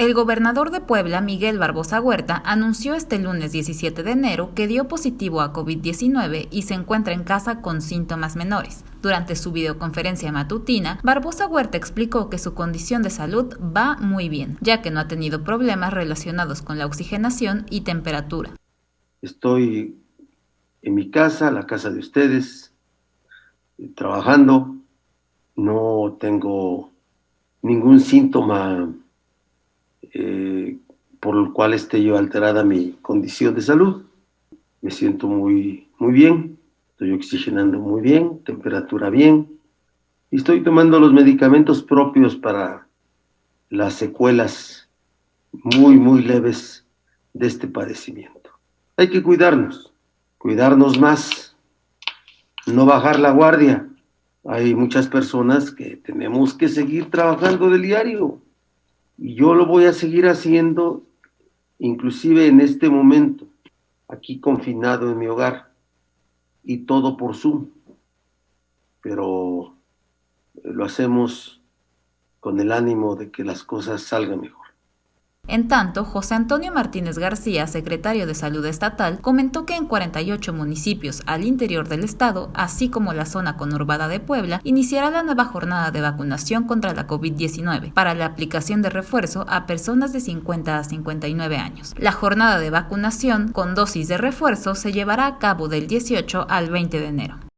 El gobernador de Puebla, Miguel Barbosa Huerta, anunció este lunes 17 de enero que dio positivo a COVID-19 y se encuentra en casa con síntomas menores. Durante su videoconferencia matutina, Barbosa Huerta explicó que su condición de salud va muy bien, ya que no ha tenido problemas relacionados con la oxigenación y temperatura. Estoy en mi casa, la casa de ustedes, trabajando, no tengo ningún síntoma eh, por el cual esté yo alterada mi condición de salud. Me siento muy, muy bien, estoy oxigenando muy bien, temperatura bien, y estoy tomando los medicamentos propios para las secuelas muy, muy leves de este padecimiento. Hay que cuidarnos, cuidarnos más, no bajar la guardia. Hay muchas personas que tenemos que seguir trabajando del diario, yo lo voy a seguir haciendo, inclusive en este momento, aquí confinado en mi hogar, y todo por Zoom. Pero lo hacemos con el ánimo de que las cosas salgan mejor. En tanto, José Antonio Martínez García, secretario de Salud Estatal, comentó que en 48 municipios al interior del estado, así como la zona conurbada de Puebla, iniciará la nueva jornada de vacunación contra la COVID-19 para la aplicación de refuerzo a personas de 50 a 59 años. La jornada de vacunación con dosis de refuerzo se llevará a cabo del 18 al 20 de enero.